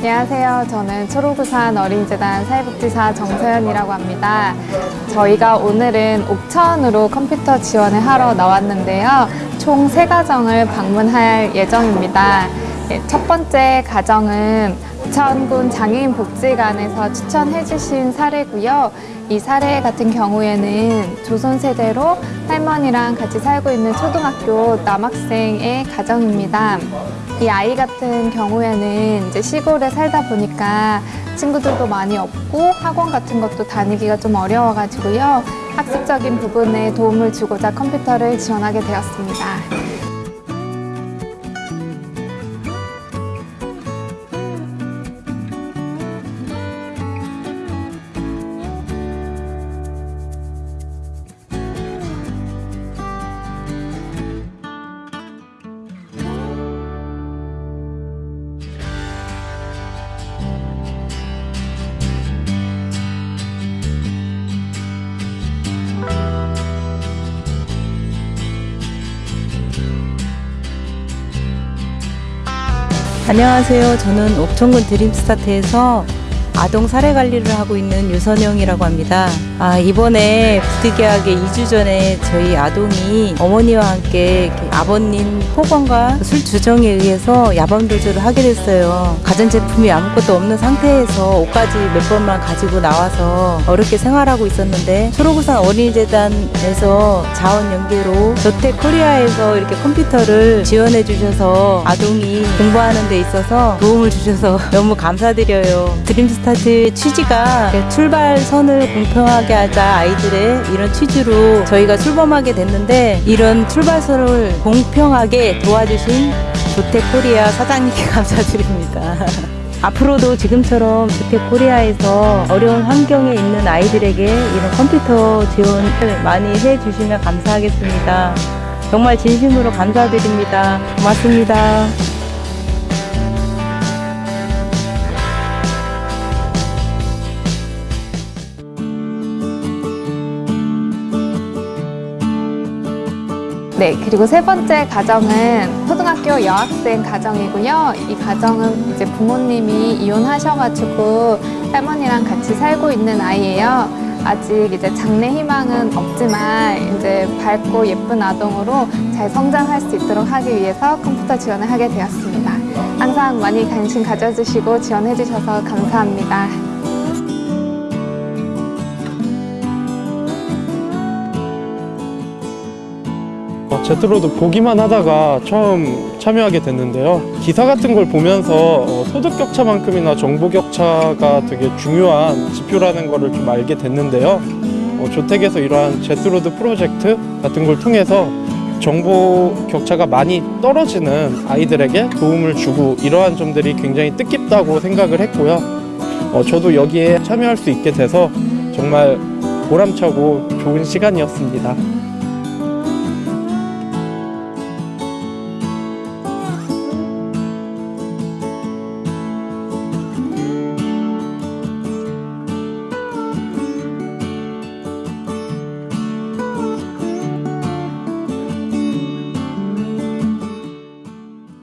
안녕하세요. 저는 초록우산 어린이재단 사회복지사 정서연이라고 합니다. 저희가 오늘은 옥천으로 컴퓨터 지원을 하러 나왔는데요. 총 세가정을 방문할 예정입니다. 예, 첫 번째 가정은 옥천군 장애인 복지관에서 추천해 주신 사례고요. 이 사례 같은 경우에는 조선 세대로 할머니랑 같이 살고 있는 초등학교 남학생의 가정입니다. 이 아이 같은 경우에는 이제 시골에 살다 보니까 친구들도 많이 없고 학원 같은 것도 다니기가 좀 어려워가지고요. 학습적인 부분에 도움을 주고자 컴퓨터를 지원하게 되었습니다. 안녕하세요. 저는 옥천군 드림스타트에서 아동 사례 관리를 하고 있는 유선영이라고 합니다. 아, 이번에 부득이하게 2주 전에 저희 아동이 어머니와 함께 아버님 폭언과 술 주정에 의해서 야밤 도주를 하게 됐어요. 가전제품이 아무것도 없는 상태에서 옷까지 몇 벌만 가지고 나와서 어렵게 생활하고 있었는데 초록우산 어린이재단에서 자원 연계로 저택 코리아에서 이렇게 컴퓨터를 지원해 주셔서 아동이 공부하는 데 있어서 도움을 주셔서 너무 감사드려요. 드림스타트 취지가 출발선을 공평하게 하자 아이들의 이런 취지로 저희가 출범하게 됐는데 이런 출발선을 공평하게 도와주신 조택코리아 사장님께 감사드립니다. 앞으로도 지금처럼 주택코리아에서 어려운 환경에 있는 아이들에게 이런 컴퓨터 지원을 많이 해주시면 감사하겠습니다. 정말 진심으로 감사드립니다. 고맙습니다. 네, 그리고 세 번째 가정은 초등학교 여학생 가정이고요. 이 가정은 이제 부모님이 이혼하셔가지고 할머니랑 같이 살고 있는 아이예요. 아직 이제 장래 희망은 없지만 이제 밝고 예쁜 아동으로 잘 성장할 수 있도록 하기 위해서 컴퓨터 지원을 하게 되었습니다. 항상 많이 관심 가져주시고 지원해주셔서 감사합니다. 제트로도 보기만 하다가 처음 참여하게 됐는데요. 기사 같은 걸 보면서 어, 소득 격차만큼이나 정보 격차가 되게 중요한 지표라는 거를 좀 알게 됐는데요. 어, 조택에서 이러한 제트로드 프로젝트 같은 걸 통해서 정보 격차가 많이 떨어지는 아이들에게 도움을 주고 이러한 점들이 굉장히 뜻깊다고 생각을 했고요. 어, 저도 여기에 참여할 수 있게 돼서 정말 보람차고 좋은 시간이었습니다.